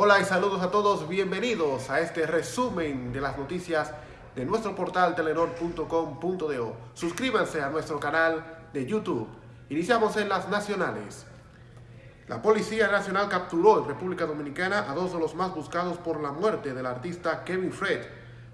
Hola y saludos a todos, bienvenidos a este resumen de las noticias de nuestro portal telenor.com.do. Suscríbanse a nuestro canal de YouTube. Iniciamos en las nacionales. La Policía Nacional capturó en República Dominicana a dos de los más buscados por la muerte del artista Kevin Fred.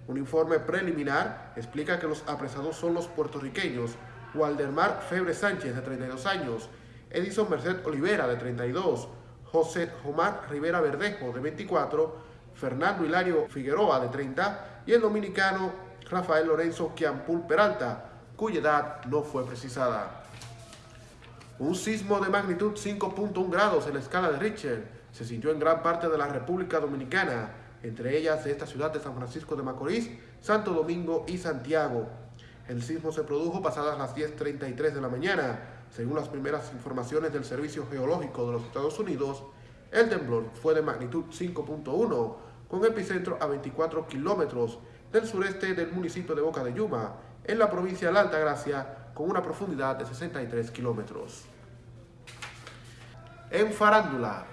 Un informe preliminar explica que los apresados son los puertorriqueños Waldemar Febre Sánchez, de 32 años, Edison Merced Olivera, de 32, José Omar Rivera Verdejo, de 24, Fernando Hilario Figueroa, de 30, y el dominicano Rafael Lorenzo Quiampul Peralta, cuya edad no fue precisada. Un sismo de magnitud 5.1 grados en la escala de Richter se sintió en gran parte de la República Dominicana, entre ellas esta ciudad de San Francisco de Macorís, Santo Domingo y Santiago. El sismo se produjo pasadas las 10.33 de la mañana. Según las primeras informaciones del Servicio Geológico de los Estados Unidos, el temblor fue de magnitud 5.1, con epicentro a 24 kilómetros del sureste del municipio de Boca de Yuma, en la provincia de la Altagracia, con una profundidad de 63 kilómetros. En farándula,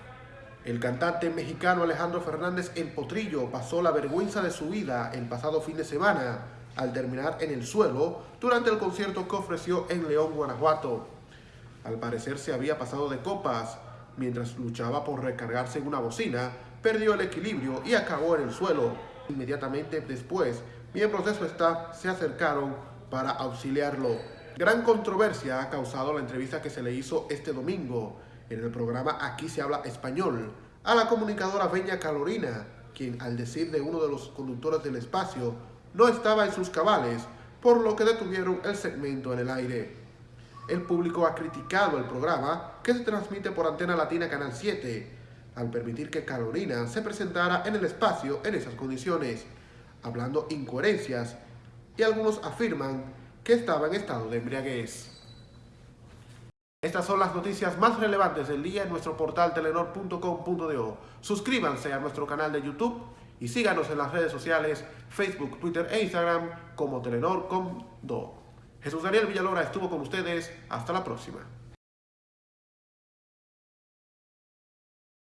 el cantante mexicano Alejandro Fernández El Potrillo pasó la vergüenza de su vida el pasado fin de semana al terminar en el suelo durante el concierto que ofreció en León, Guanajuato. Al parecer se había pasado de copas. Mientras luchaba por recargarse en una bocina, perdió el equilibrio y acabó en el suelo. Inmediatamente después, miembros de su staff se acercaron para auxiliarlo. Gran controversia ha causado la entrevista que se le hizo este domingo en el programa Aquí se habla español a la comunicadora Beña Calorina, quien al decir de uno de los conductores del espacio no estaba en sus cabales, por lo que detuvieron el segmento en el aire. El público ha criticado el programa, que se transmite por Antena Latina Canal 7, al permitir que Carolina se presentara en el espacio en esas condiciones, hablando incoherencias, y algunos afirman que estaba en estado de embriaguez. Estas son las noticias más relevantes del día en nuestro portal telenor.com.do. Suscríbanse a nuestro canal de YouTube y síganos en las redes sociales, Facebook, Twitter e Instagram como Telenor.com.do. Jesús Daniel Villalora estuvo con ustedes. Hasta la próxima.